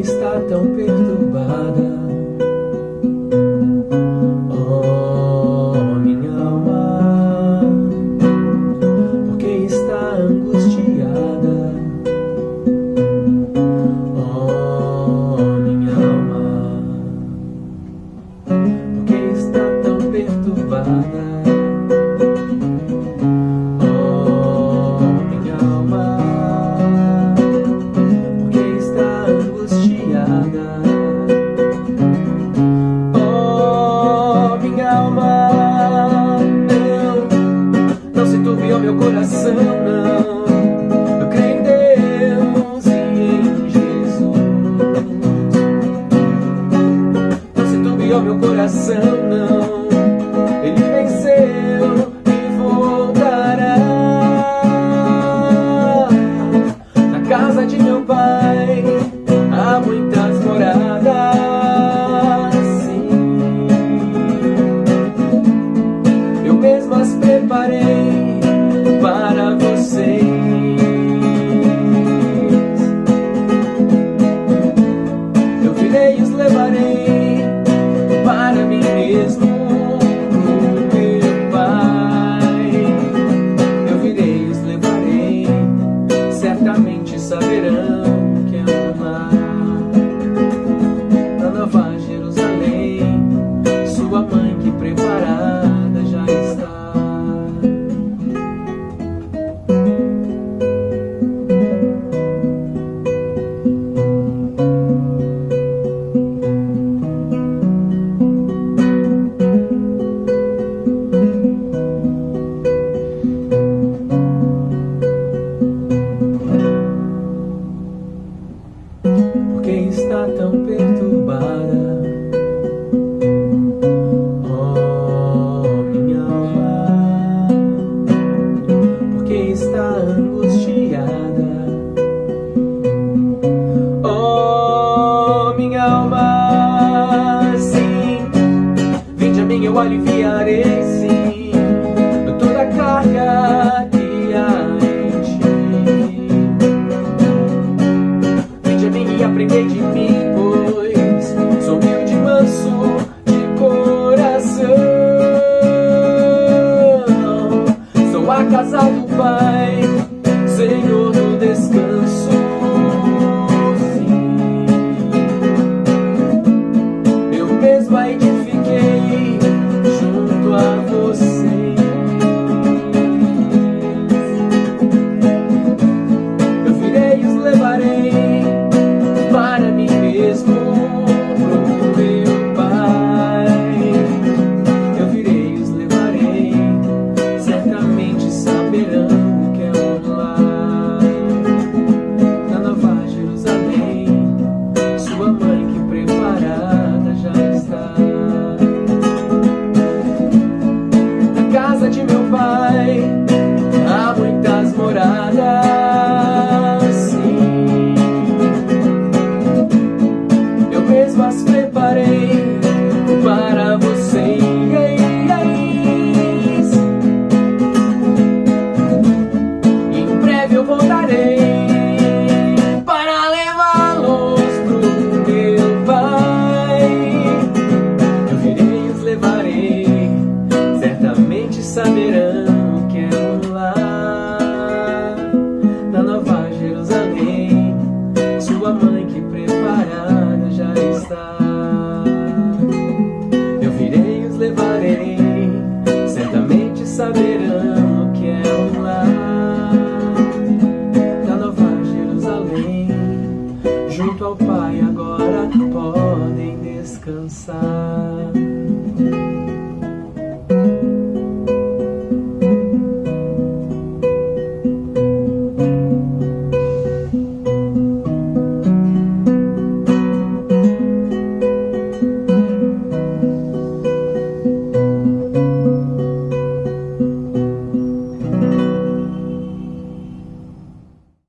está tão perturbada. Meu coração, não. Eu creio em Deus e em Jesus. Não se turbiou meu coração, não. Angustiada? Oh, minha alma, sim, vinde a mim, eu aliviarei, sim, toda a carga que há em ti. Vinde a mim e aprendei de mim, casal do Pai, Senhor do descanso. Sim. Eu mesmo aí de junto ao Pai agora podem descansar.